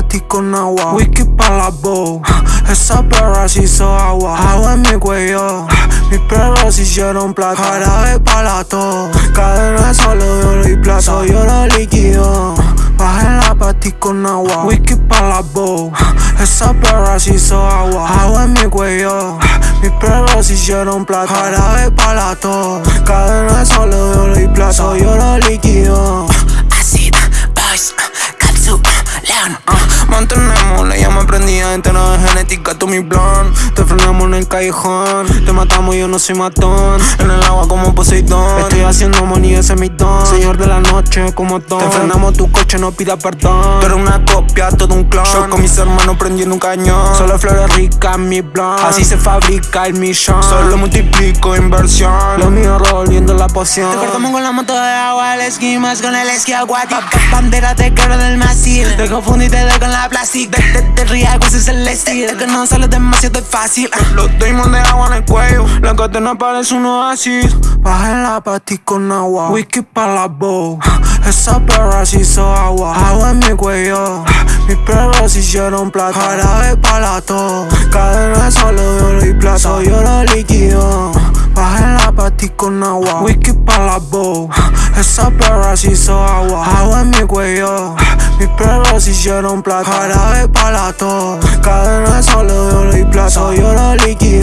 ti con agua. Whisky pa' la bow. Esa perra se hizo agua. Agua en mi cuello. Mis perros hicieron plata. Jarabe pa' la to. Cadena solo oro y plata. Soy oro líquido. Bájenla pa' ti con agua. Whisky pa' la bow. Esa perra se hizo agua. Agua en mi cuello. Mis perros hicieron plata. Jarabe pa' la to. Cadena solo oro prendida entera de genética, tú mi plan Te frenamos en el callejón. Te matamos, yo no soy matón. En el agua como Poseidón. Estoy haciendo money, ese es mi don. Señor de la noche como Don Te frenamos tu coche, no pida perdón. Tú eres una copia, todo un clon. Yo con mis hermanos prendiendo un cañón. Solo flores ricas, mi plan Así se fabrica el millón. Solo multiplico inversión. Lo mío revolviendo la poción. Te cortamos con la moto de agua, el esquí con el esquí acuático. Bandera te quebro del masil. Te confundí te doy con la plástico. Te, te, te ese es el estilo. Es que no sale demasiado fácil. Los diamonds de agua en el cuello. La cadena parece un oasis Bájenla pa' ti con agua. Whisky pa' la bow Esa perra se hizo agua. Agua en mi cuello. Mis perros hicieron plata. Jarabe pa' la to Cadena solo de oro y plata. Soy oro líquido. Bájenla pa' ti con agua. Whisky pa' la bow Esa perra se hizo agua. Agua en mi cuello Mis perros hicieron plata. Jarabe pa' la to Cadena solo de oro y plata. Soy oro líquido